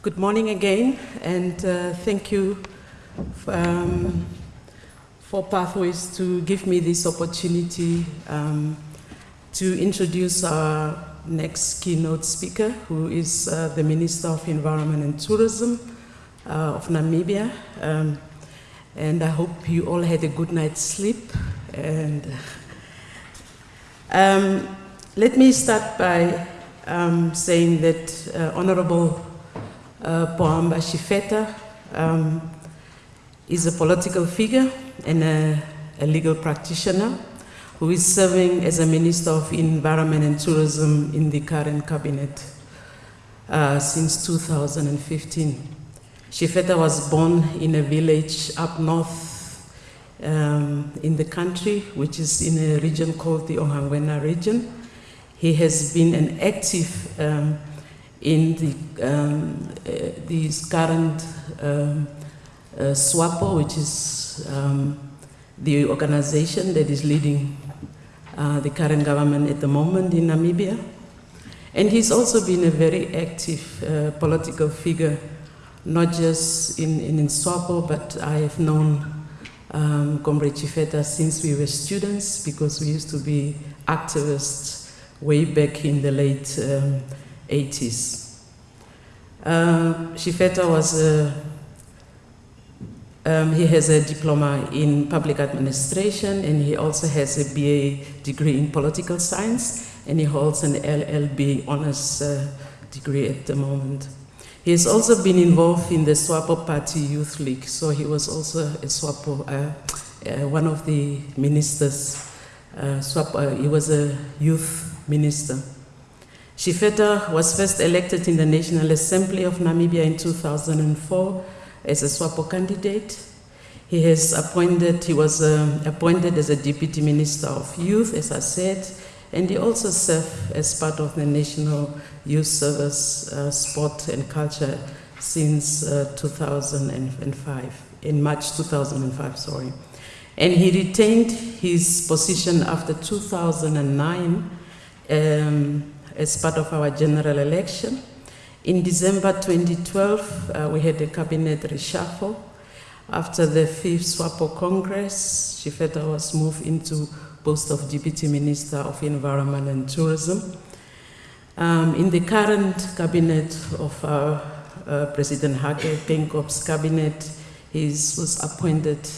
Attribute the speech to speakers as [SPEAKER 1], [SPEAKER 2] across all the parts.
[SPEAKER 1] Good morning again, and uh, thank you um, for Pathways to give me this opportunity um, to introduce our next keynote speaker, who is uh, the Minister of Environment and Tourism uh, of Namibia. Um, and I hope you all had a good night's sleep. And um, let me start by um, saying that uh, Honorable uh, Pohamba Shifeta um, is a political figure and a, a, legal practitioner who is serving as a Minister of Environment and Tourism in the current cabinet uh, since 2015. Shifeta was born in a village up north um, in the country, which is in a region called the Ohangwena region. He has been an active um, in the um, uh, current um, uh, SWAPO, which is um, the organization that is leading uh, the current government at the moment in Namibia. And he's also been a very active uh, political figure, not just in, in, in SWAPO, but I have known um, Comrade Shifeta since we were students because we used to be activists way back in the late um, 80s. Uh, Shifeta was a, um, he has a diploma in public administration and he also has a BA degree in political science and he holds an LLB honors uh, degree at the moment. He has also been involved in the SWAPO Party Youth League, so he was also a SWAPO, uh, uh, one of the ministers. Uh, SWAPO, he was a youth minister. Shifeta was first elected in the National Assembly of Namibia in 2004 as a SWAPO candidate. He has appointed, he was um, appointed as a Deputy Minister of Youth, as I said, and he also served as part of the National Youth Service, uh, Sport and Culture since uh, 2005, in March 2005, sorry. And he retained his position after 2009 um, as part of our general election. In December 2012, uh, we had a cabinet reshuffle. After the fifth SWAPO Congress, Shifeta was moved into post of Deputy Minister of Environment and Tourism. Um, in the current cabinet of our uh, President Hage Geingob's cabinet, he was appointed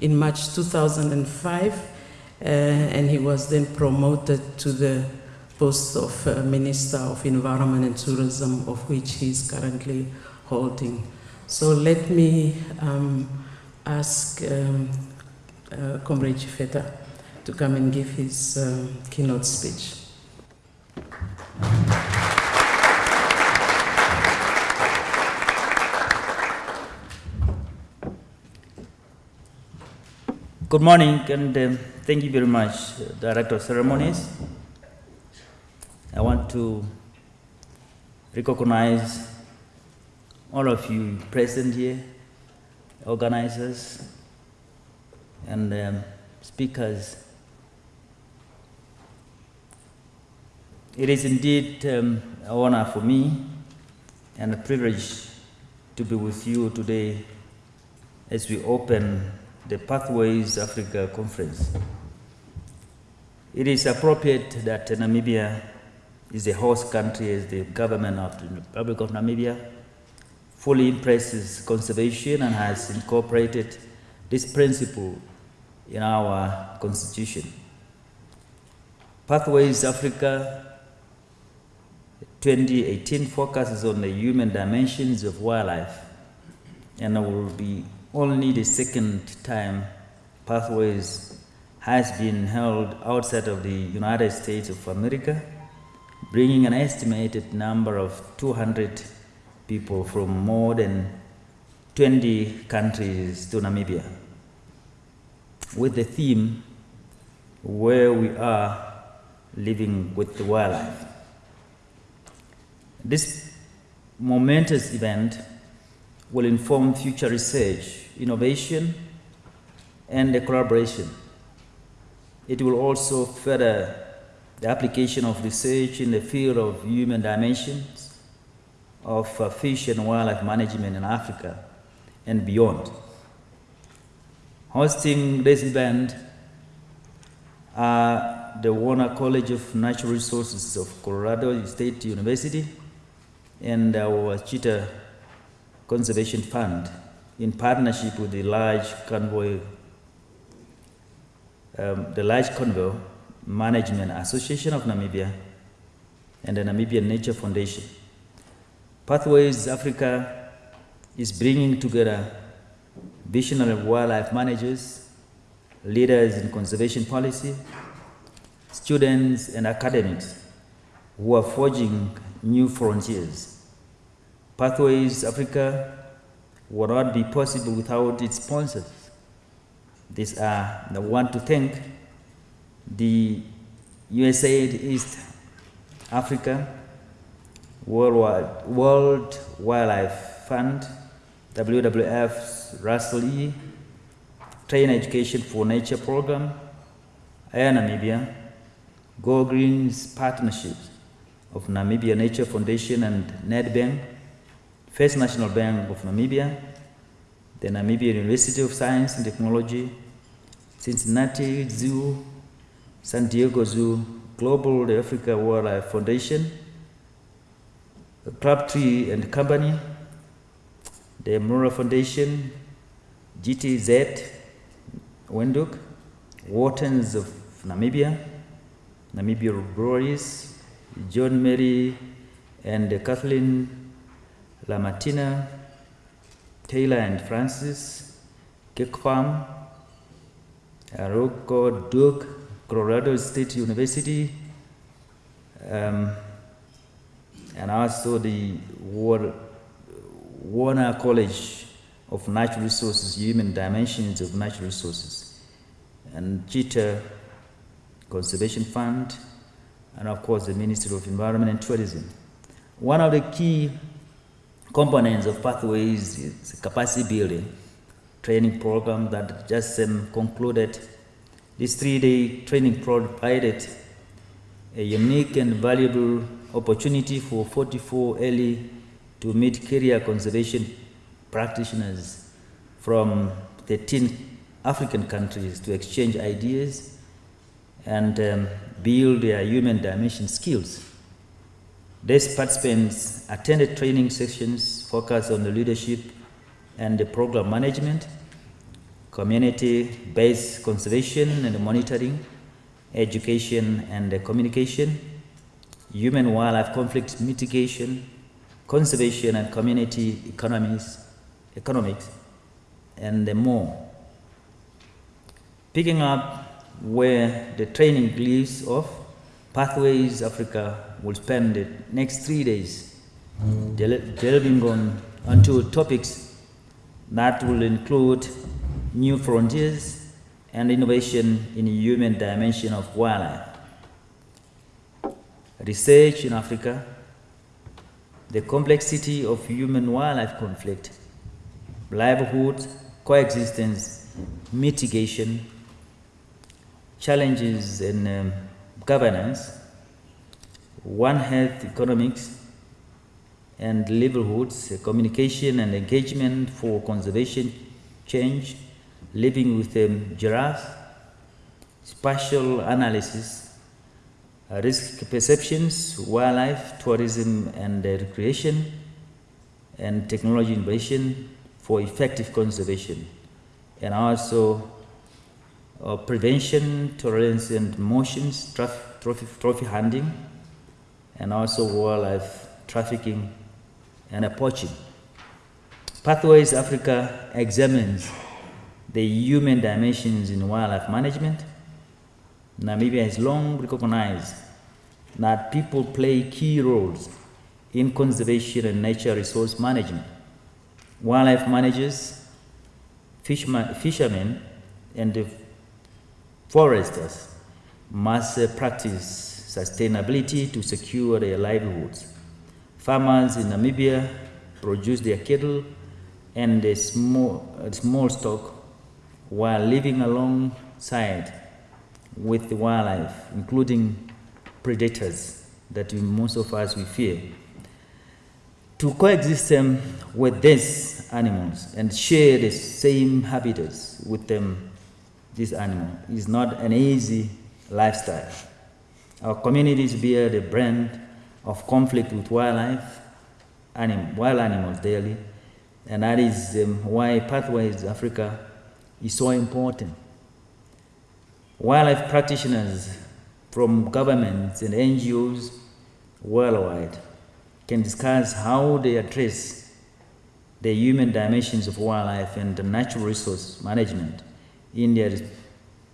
[SPEAKER 1] in March 2005, uh, and he was then promoted to the post of uh, Minister of Environment and Tourism, of which he is currently holding. So let me um, ask um, uh, Comrade Shifeta to come and give his uh, keynote speech.
[SPEAKER 2] Good morning and um, thank you very much, uh, Director of Ceremonies. To recognize all of you present here, organizers and um, speakers. It is indeed um, an honor for me and a privilege to be with you today as we open the Pathways Africa Conference. It is appropriate that Namibia is the host country as the government of the Republic of Namibia fully embraces conservation and has incorporated this principle in our constitution. Pathways Africa 2018 focuses on the human dimensions of wildlife and it will be only the second time Pathways has been held outside of the United States of America bringing an estimated number of 200 people from more than 20 countries to Namibia with the theme where we are living with the wildlife. This momentous event will inform future research, innovation, and collaboration. It will also further the application of research in the field of human dimensions of uh, fish and wildlife management in Africa and beyond. Hosting this event are the Warner College of Natural Resources of Colorado State University and our Cheetah Conservation Fund in partnership with the large carnivore, um, the large carnivore Management Association of Namibia and the Namibian Nature Foundation. Pathways Africa is bringing together visionary wildlife managers, leaders in conservation policy, students and academics who are forging new frontiers. Pathways Africa would not be possible without its sponsors. These are the one to thank the USAID East Africa, World, World Wildlife Fund, WWF's Russell E, Train Education for Nature Program, Air Namibia, Go Green's partnerships of Namibia Nature Foundation and NedBank, First National Bank of Namibia, the Namibia University of Science and Technology, Cincinnati Zoo, San Diego Zoo, Global Africa Wildlife Foundation, Crabtree and Company, the Mura Foundation, GTZ, Windhoek, Whartons of Namibia, Namibia Breweries, John Mary and Kathleen Lamartina, Taylor and Francis, Cake Farm, Aroko Duke, Colorado State University, um, and also the Warner College of Natural Resources, Human Dimensions of Natural Resources, and Cheetah Conservation Fund, and of course the Ministry of Environment and Tourism. One of the key components of Pathways is capacity building training program that just um, concluded this three-day training provided a unique and valuable opportunity for 44 early to mid-career conservation practitioners from 13 African countries to exchange ideas and um, build their human dimension skills. These participants attended training sessions focused on the leadership and the program management, community-based conservation and monitoring, education and communication, human wildlife conflict mitigation, conservation and community economies, economics, and more. Picking up where the training leaves off, Pathways Africa will spend the next three days delving on onto topics that will include new frontiers and innovation in the human dimension of wildlife. Research in Africa, the complexity of human-wildlife conflict, livelihood, coexistence, mitigation, challenges in um, governance, one health economics, and livelihoods, communication and engagement for conservation change, living with um, giraffes, spatial analysis, risk perceptions, wildlife, tourism and recreation, and technology innovation for effective conservation, and also uh, prevention, tolerance and motions, trophy hunting, and also wildlife trafficking and poaching. Pathways Africa examines the human dimensions in wildlife management, Namibia has long recognized that people play key roles in conservation and nature resource management. Wildlife managers, fishermen, and foresters must uh, practice sustainability to secure their livelihoods. Farmers in Namibia produce their cattle and small, a small stock while living alongside with the wildlife, including predators that we, most of us we fear. to coexist um, with these animals and share the same habitats with them, this animal, is not an easy lifestyle. Our communities bear the brand of conflict with wildlife, anim, wild animals daily, and that is um, why Pathways Africa is so important. Wildlife practitioners from governments and NGOs worldwide can discuss how they address the human dimensions of wildlife and natural resource management in their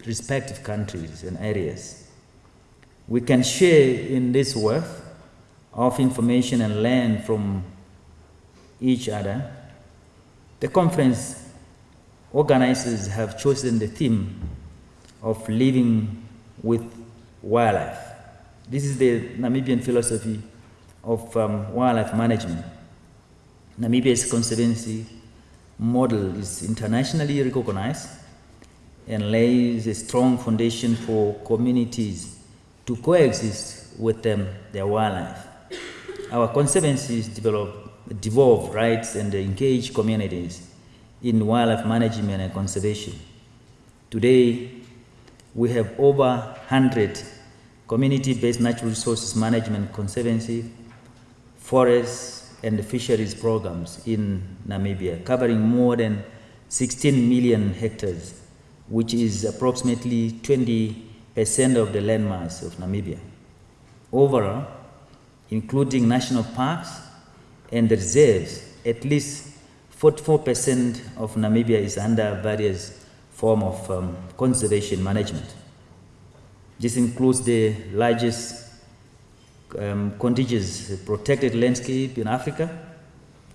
[SPEAKER 2] respective countries and areas. We can share in this wealth of information and learn from each other. The conference organizers have chosen the theme of living with wildlife. This is the Namibian philosophy of um, wildlife management. Namibia's conservancy model is internationally recognized and lays a strong foundation for communities to coexist with them, their wildlife. Our conservancies develop, devolve rights and engage communities in wildlife management and conservation. Today, we have over 100 community-based natural resources management conservancy, forests, and fisheries programs in Namibia, covering more than 16 million hectares, which is approximately 20% of the landmass of Namibia. Overall, including national parks and reserves, at least 44% of Namibia is under various form of um, conservation management. This includes the largest um, contiguous protected landscape in Africa,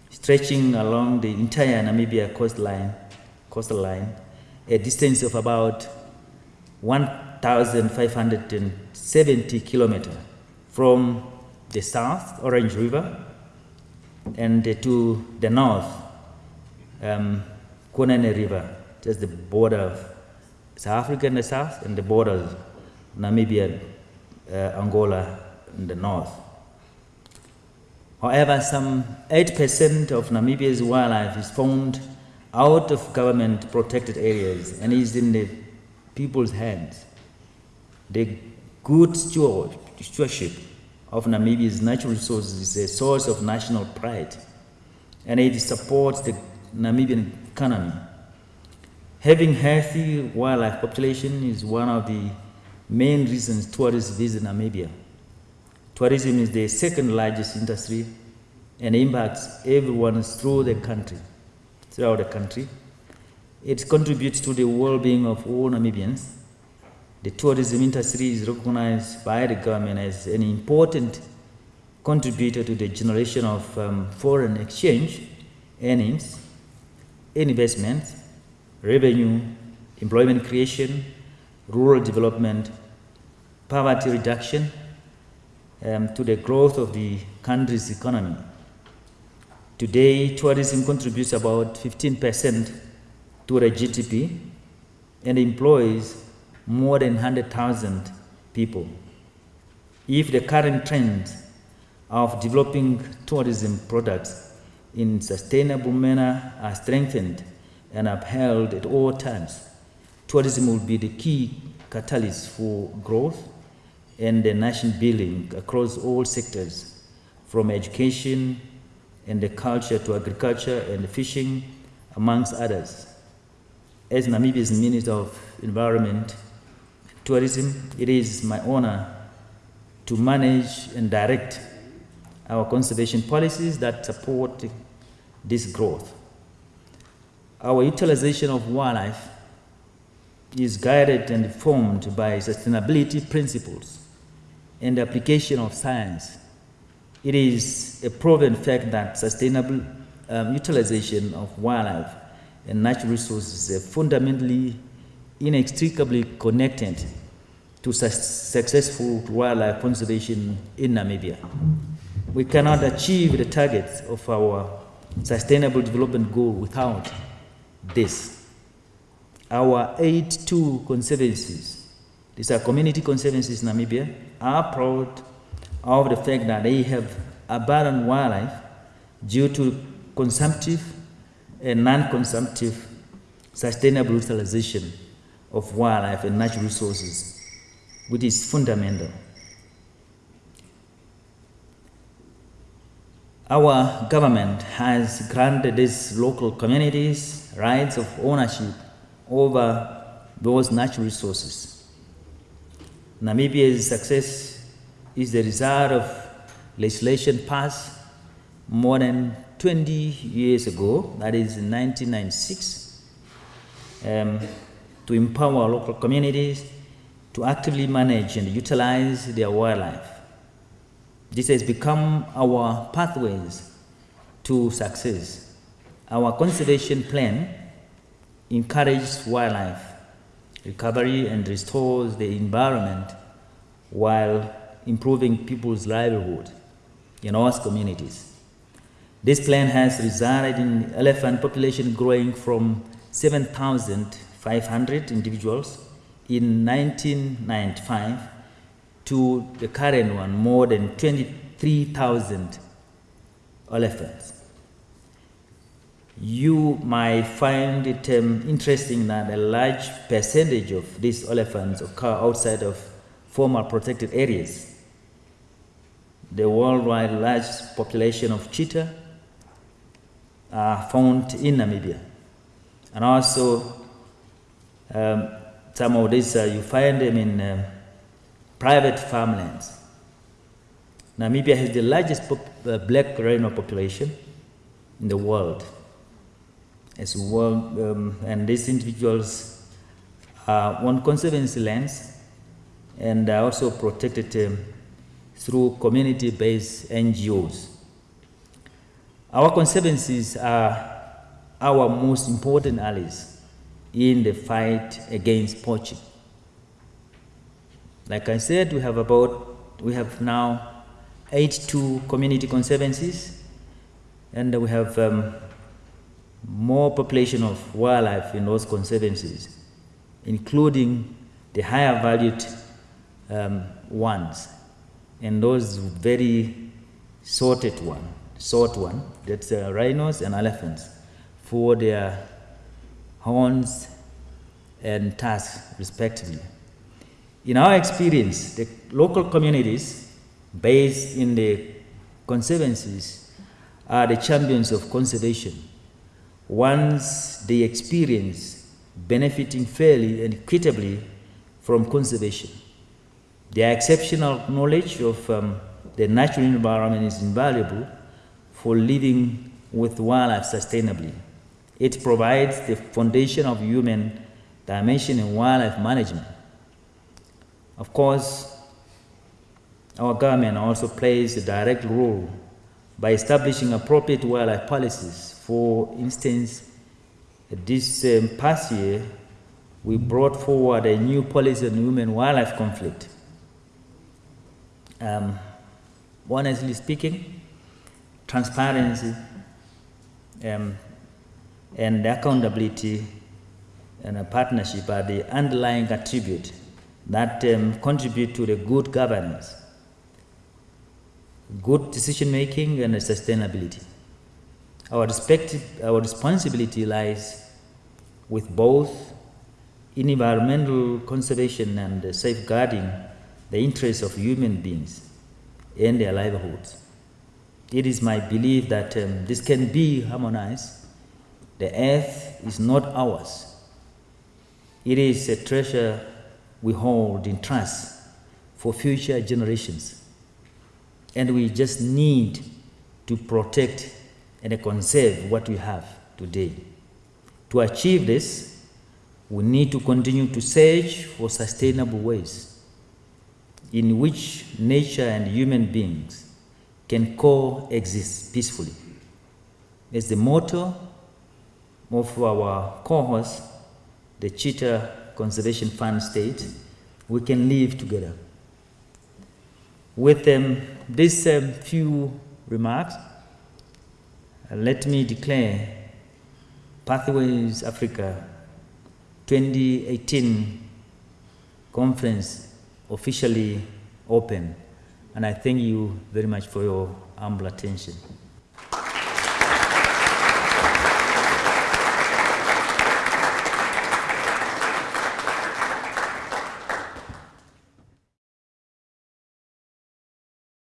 [SPEAKER 2] stretching along the entire Namibia coastline, coastal line, a distance of about 1,570 kilometers from the south, Orange River, and to the north, um, River, just the border of South Africa in the south and the border of Namibia, uh, Angola in the north. However, some 8% of Namibia's wildlife is found out of government protected areas and is in the people's hands. The good steward, stewardship of Namibia's natural resources is a source of national pride and it supports the Namibian economy. Having healthy wildlife population is one of the main reasons tourists visit Namibia. Tourism is the second largest industry and impacts everyone through the country, throughout the country. It contributes to the well-being of all Namibians. The tourism industry is recognized by the government as an important contributor to the generation of um, foreign exchange earnings investment, revenue, employment creation, rural development, poverty reduction, um, to the growth of the country's economy. Today, tourism contributes about 15% to the GDP and employs more than 100,000 people. If the current trend of developing tourism products in sustainable manner are strengthened and upheld at all times. Tourism will be the key catalyst for growth and the nation building across all sectors, from education and the culture to agriculture and fishing, amongst others. As Namibia's Minister of Environment Tourism, it is my honor to manage and direct our conservation policies that support this growth. Our utilization of wildlife is guided and informed by sustainability principles and the application of science. It is a proven fact that sustainable um, utilization of wildlife and natural resources are fundamentally inextricably connected to su successful wildlife conservation in Namibia. We cannot achieve the targets of our sustainable development goal without this. Our 82 conservancies, these are community conservancies in Namibia, are proud of the fact that they have abundant wildlife due to consumptive and non-consumptive sustainable utilization of wildlife and natural resources, which is fundamental. Our government has granted these local communities rights of ownership over those natural resources. Namibia's success is the result of legislation passed more than 20 years ago, that is in 1996, um, to empower local communities to actively manage and utilize their wildlife. This has become our pathways to success. Our conservation plan encourages wildlife recovery and restores the environment while improving people's livelihood in our communities. This plan has resulted in elephant population growing from 7,500 individuals in 1995 to the current one, more than 23,000 elephants. You might find it um, interesting that a large percentage of these elephants occur outside of former protected areas. The worldwide large population of cheetah are found in Namibia. And also, um, some of these, uh, you find them in um, private farmlands. Namibia has the largest uh, black rhino population in the world. As well, um, and these individuals are on conservancy lands and are also protected um, through community-based NGOs. Our conservancies are our most important allies in the fight against poaching. Like I said, we have about, we have now 82 community conservancies, and we have um, more population of wildlife in those conservancies, including the higher valued um, ones, and those very sorted one, sort one, that's uh, rhinos and elephants, for their horns and tusks, respectively. In our experience, the local communities based in the conservancies are the champions of conservation. Once they experience benefiting fairly and equitably from conservation, their exceptional knowledge of um, the natural environment is invaluable for living with wildlife sustainably. It provides the foundation of human dimension in wildlife management. Of course, our government also plays a direct role by establishing appropriate wildlife policies. For instance, this um, past year, we brought forward a new policy on human wildlife conflict. Um, honestly speaking, transparency um, and accountability and partnership are the underlying attribute that um, contribute to the good governance, good decision making, and sustainability. Our, our responsibility lies with both in environmental conservation and safeguarding the interests of human beings and their livelihoods. It is my belief that um, this can be harmonized. The earth is not ours. It is a treasure we hold in trust for future generations. And we just need to protect and conserve what we have today. To achieve this, we need to continue to search for sustainable ways in which nature and human beings can coexist peacefully. As the motto of our cohorts, the Cheetah Conservation Fund state, we can live together. With um, these um, few remarks, uh, let me declare Pathways Africa 2018 conference officially open. And I thank you very much for your humble attention.